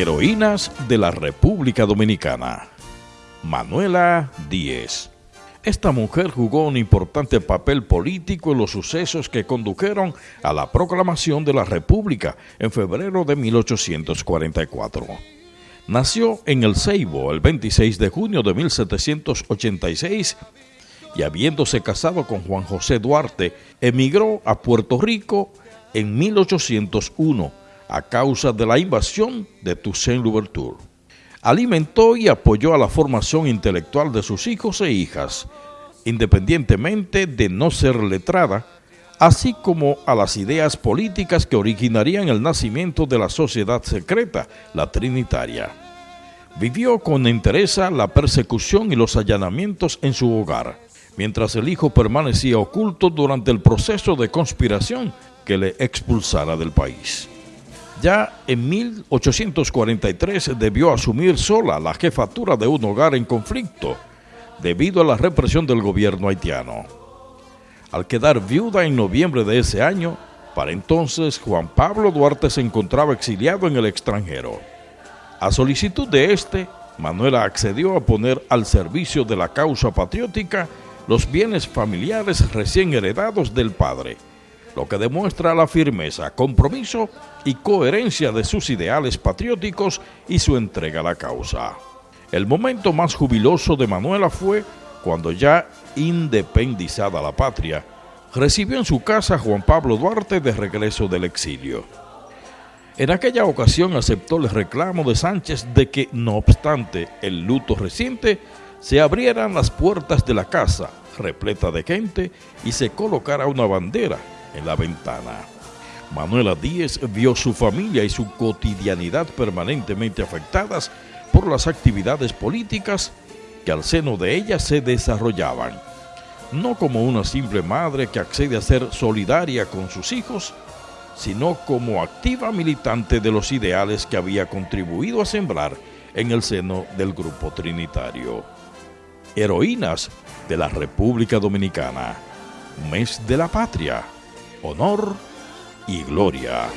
Heroínas de la República Dominicana. Manuela Díez. Esta mujer jugó un importante papel político en los sucesos que condujeron a la proclamación de la República en febrero de 1844. Nació en El Ceibo el 26 de junio de 1786 y habiéndose casado con Juan José Duarte, emigró a Puerto Rico en 1801 a causa de la invasión de Toussaint Louverture. Alimentó y apoyó a la formación intelectual de sus hijos e hijas, independientemente de no ser letrada, así como a las ideas políticas que originarían el nacimiento de la sociedad secreta, la Trinitaria. Vivió con interés la persecución y los allanamientos en su hogar, mientras el hijo permanecía oculto durante el proceso de conspiración que le expulsara del país. Ya en 1843 debió asumir sola la jefatura de un hogar en conflicto debido a la represión del gobierno haitiano. Al quedar viuda en noviembre de ese año, para entonces Juan Pablo Duarte se encontraba exiliado en el extranjero. A solicitud de este, Manuela accedió a poner al servicio de la causa patriótica los bienes familiares recién heredados del padre, lo que demuestra la firmeza, compromiso y coherencia de sus ideales patrióticos y su entrega a la causa. El momento más jubiloso de Manuela fue cuando ya independizada la patria, recibió en su casa a Juan Pablo Duarte de regreso del exilio. En aquella ocasión aceptó el reclamo de Sánchez de que, no obstante el luto reciente, se abrieran las puertas de la casa, repleta de gente, y se colocara una bandera en la ventana. Manuela Díez vio su familia y su cotidianidad permanentemente afectadas por las actividades políticas que al seno de ella se desarrollaban, no como una simple madre que accede a ser solidaria con sus hijos, sino como activa militante de los ideales que había contribuido a sembrar en el seno del grupo trinitario. Heroínas de la República Dominicana, mes de la patria, honor y gloria.